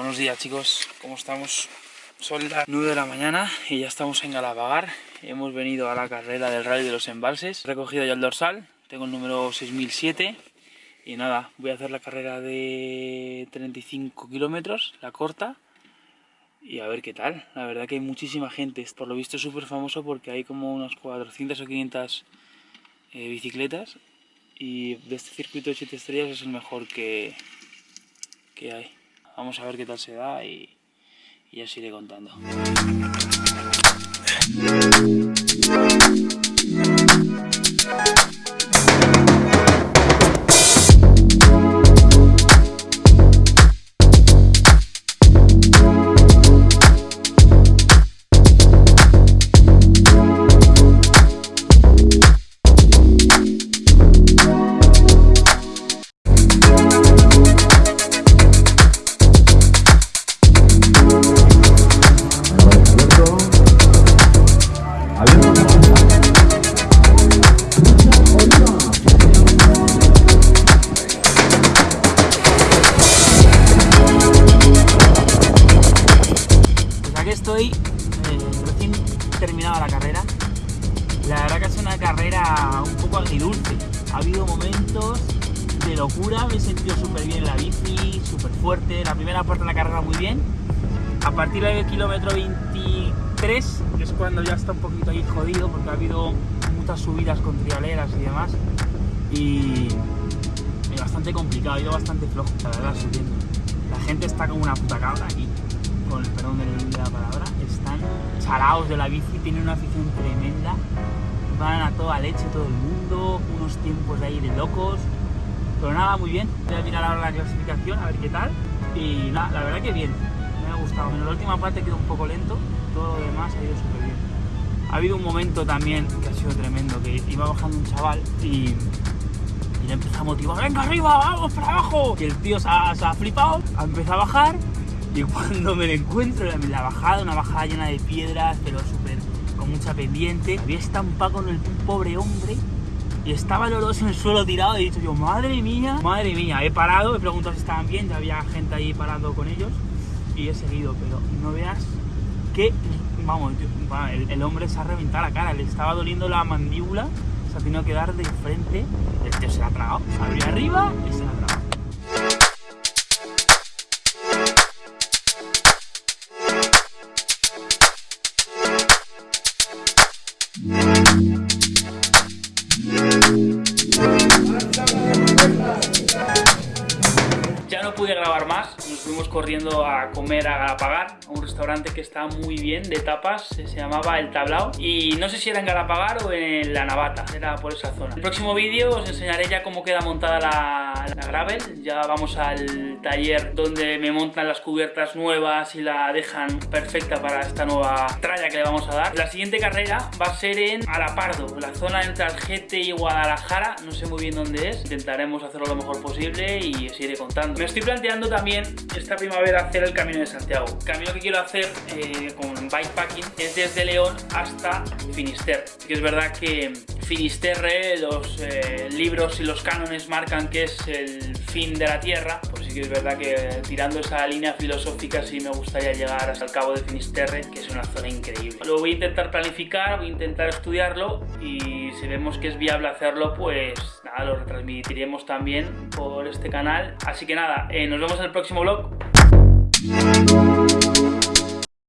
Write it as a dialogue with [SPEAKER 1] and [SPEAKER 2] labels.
[SPEAKER 1] Buenos días chicos, ¿cómo estamos? Son las 9 de la mañana y ya estamos en Galapagar. Hemos venido a la carrera del Rally de los Embalses. He recogido ya el dorsal, tengo el número 6007. Y nada, voy a hacer la carrera de 35 kilómetros, la corta. Y a ver qué tal. La verdad que hay muchísima gente. Por lo visto es súper famoso porque hay como unas 400 o 500 eh, bicicletas. Y de este circuito de 7 estrellas es el mejor que, que hay. Vamos a ver qué tal se da y, y os iré contando. Estoy eh, recién terminada la carrera. La verdad que es una carrera un poco agridulce. Ha habido momentos de locura, me he sentido súper bien en la bici, súper fuerte. La primera parte de la carrera muy bien. A partir del kilómetro 23 es cuando ya está un poquito ahí jodido porque ha habido muchas subidas con trialeras y demás. Y bastante complicado, ha ido bastante flojo, la verdad, subiendo. La gente está como una puta cabra aquí con el perdón de la palabra, chalaos de la bici, tienen una afición tremenda, van a toda leche todo el mundo, unos tiempos de ahí de locos, pero nada, muy bien, voy a mirar ahora la clasificación, a ver qué tal, y nada, la verdad que bien, me ha gustado, menos la última parte quedó un poco lento, todo lo demás ha ido súper bien. Ha habido un momento también que ha sido tremendo, que iba bajando un chaval y y le empezó a motivar, venga arriba, vamos para abajo. Y el tío ha, se ha flipado, ha empezado a bajar y cuando me lo encuentro en la bajada, una bajada llena de piedras, pero súper con mucha pendiente, había estampado con el pobre hombre y estaba el en el suelo tirado y he dicho yo, madre mía, madre mía, he parado, he preguntado si estaban bien, ya había gente ahí parando con ellos y he seguido, pero no veas que, vamos, el, el, hombre se ha reventado la cara, le estaba doliendo la mandíbula, se ha tenido que dar de frente, el tío se la ha tragado, abría arriba y se la ha tragado. Pude grabar más, nos fuimos corriendo a comer a Galapagar, a un restaurante que está muy bien, de tapas, se llamaba El Tablao, y no sé si era en Galapagar o en La Navata, era por esa zona. El próximo vídeo os enseñaré ya cómo queda montada la, la gravel, ya vamos al taller donde me montan las cubiertas nuevas y la dejan perfecta para esta nueva tralla que le vamos a dar. La siguiente carrera va a ser en Alapardo, la zona entre Algete y Guadalajara, no sé muy bien dónde es, intentaremos hacerlo lo mejor posible y os iré contando. Me estoy planteando también esta primavera hacer el Camino de Santiago. El camino que quiero hacer eh, con bikepacking es desde León hasta Finisterre. Que es verdad que Finisterre, los eh, libros y los cánones marcan que es el fin de la Tierra, pues sí que es verdad que tirando esa línea filosófica sí me gustaría llegar hasta el cabo de Finisterre, que es una zona increíble. Lo voy a intentar planificar, voy a intentar estudiarlo y si vemos que es viable hacerlo, pues nada, lo retransmitiremos también por este canal. Así que nada, eh, nos vemos en el próximo vlog.